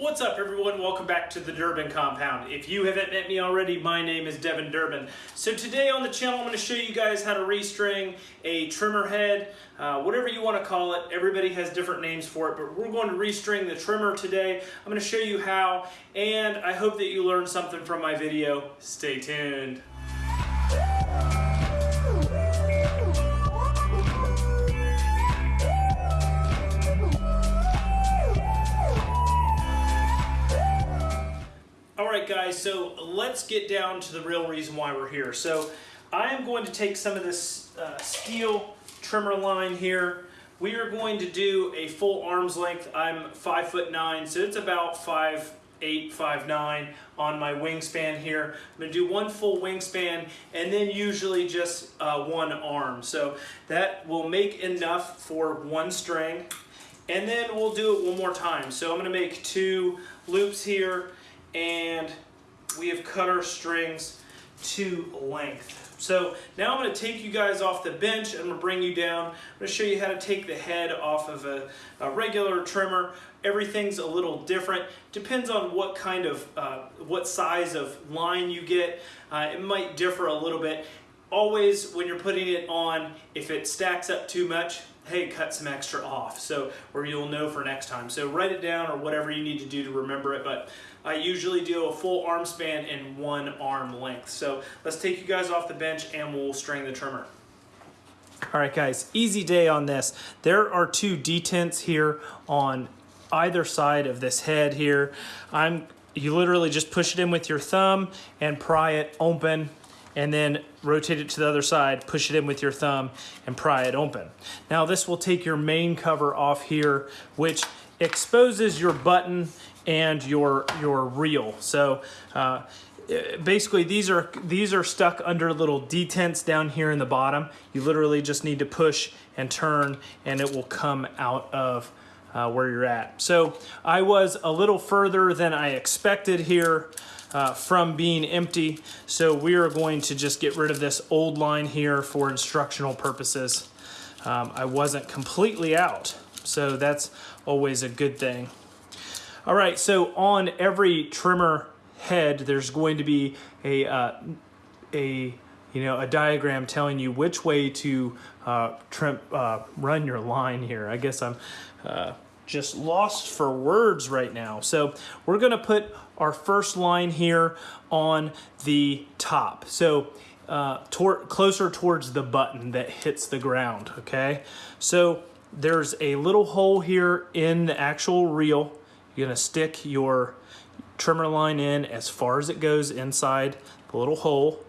What's up everyone? Welcome back to the Durbin Compound. If you haven't met me already, my name is Devin Durbin. So today on the channel I'm going to show you guys how to restring a trimmer head, uh, whatever you want to call it. Everybody has different names for it, but we're going to restring the trimmer today. I'm going to show you how, and I hope that you learned something from my video. Stay tuned. Guys, so let's get down to the real reason why we're here. So I am going to take some of this uh, steel trimmer line here. We are going to do a full arm's length. I'm five foot nine, so it's about five eight, five nine on my wingspan here. I'm gonna do one full wingspan and then usually just uh, one arm. So that will make enough for one string. And then we'll do it one more time. So I'm gonna make two loops here and we have cut our strings to length. So now I'm going to take you guys off the bench and I'm going to bring you down. I'm going to show you how to take the head off of a, a regular trimmer. Everything's a little different. Depends on what kind of, uh, what size of line you get. Uh, it might differ a little bit. Always when you're putting it on, if it stacks up too much, hey, cut some extra off. So, or you'll know for next time. So write it down or whatever you need to do to remember it. But I usually do a full arm span and one arm length. So let's take you guys off the bench and we'll string the trimmer. All right, guys, easy day on this. There are two detents here on either side of this head here. I'm you literally just push it in with your thumb and pry it open and then rotate it to the other side, push it in with your thumb and pry it open. Now this will take your main cover off here, which exposes your button and your your reel. So uh, basically these are these are stuck under little detents down here in the bottom. You literally just need to push and turn and it will come out of uh, where you're at. So I was a little further than I expected here uh, from being empty. So we are going to just get rid of this old line here for instructional purposes. Um, I wasn't completely out, so that's always a good thing. All right, so on every trimmer head, there's going to be a, uh, a you know, a diagram telling you which way to uh, trim, uh, run your line here. I guess I'm uh, just lost for words right now. So we're gonna put our first line here on the top. So uh, tor closer towards the button that hits the ground, okay? So there's a little hole here in the actual reel. You're gonna stick your trimmer line in as far as it goes inside the little hole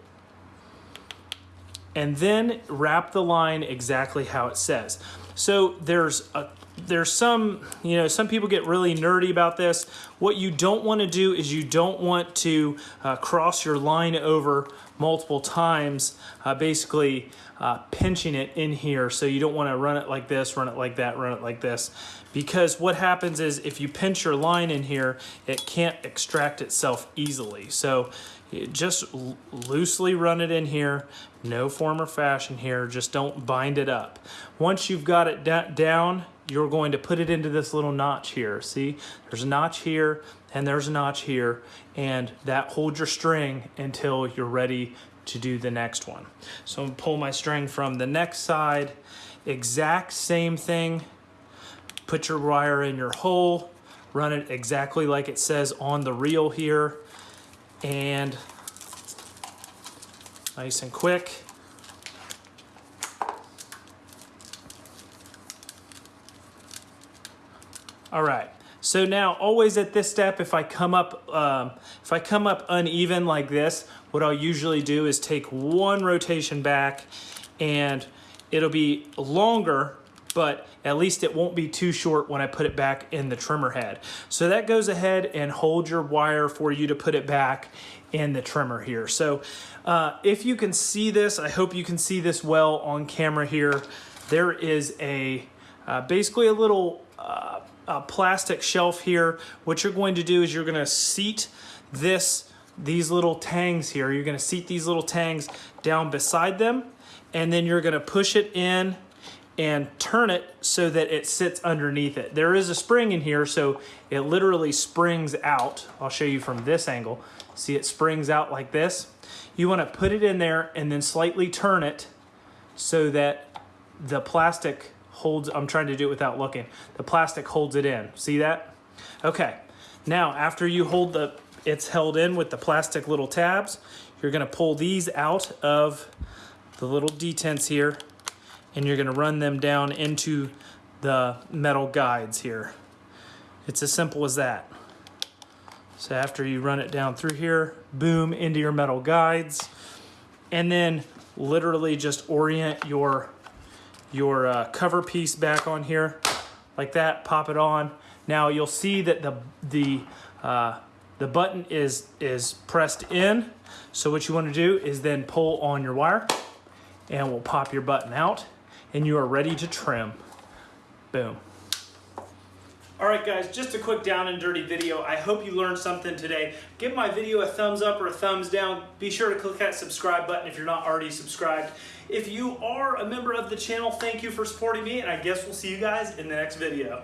and then wrap the line exactly how it says. So there's a there's some, you know, some people get really nerdy about this. What you don't want to do is you don't want to uh, cross your line over multiple times, uh, basically uh, pinching it in here. So you don't want to run it like this, run it like that, run it like this. Because what happens is if you pinch your line in here, it can't extract itself easily. So just loosely run it in here, no form or fashion here, just don't bind it up. Once you've got it down, you're going to put it into this little notch here. See, there's a notch here and there's a notch here and that holds your string until you're ready to do the next one. So I'm gonna pull my string from the next side, exact same thing, put your wire in your hole, run it exactly like it says on the reel here, and nice and quick. All right. So now always at this step, if I come up, um, if I come up uneven like this, what I'll usually do is take one rotation back and it'll be longer, but at least it won't be too short when I put it back in the trimmer head. So that goes ahead and hold your wire for you to put it back in the trimmer here. So uh, if you can see this, I hope you can see this well on camera here. There is a, uh, basically a little, uh, plastic shelf here. What you're going to do is you're going to seat this these little tangs here. You're going to seat these little tangs down beside them and then you're going to push it in and turn it so that it sits underneath it. There is a spring in here, so it literally springs out. I'll show you from this angle. See, it springs out like this. You want to put it in there and then slightly turn it so that the plastic holds, I'm trying to do it without looking. The plastic holds it in. See that? Okay. Now, after you hold the, it's held in with the plastic little tabs, you're to pull these out of the little detents here and you're gonna run them down into the metal guides here. It's as simple as that. So after you run it down through here, boom, into your metal guides, and then literally just orient your, your uh, cover piece back on here like that, pop it on. Now you'll see that the, the, uh, the button is, is pressed in. So what you wanna do is then pull on your wire and we'll pop your button out and you are ready to trim. Boom. All right guys, just a quick down and dirty video. I hope you learned something today. Give my video a thumbs up or a thumbs down. Be sure to click that subscribe button if you're not already subscribed. If you are a member of the channel, thank you for supporting me and I guess we'll see you guys in the next video.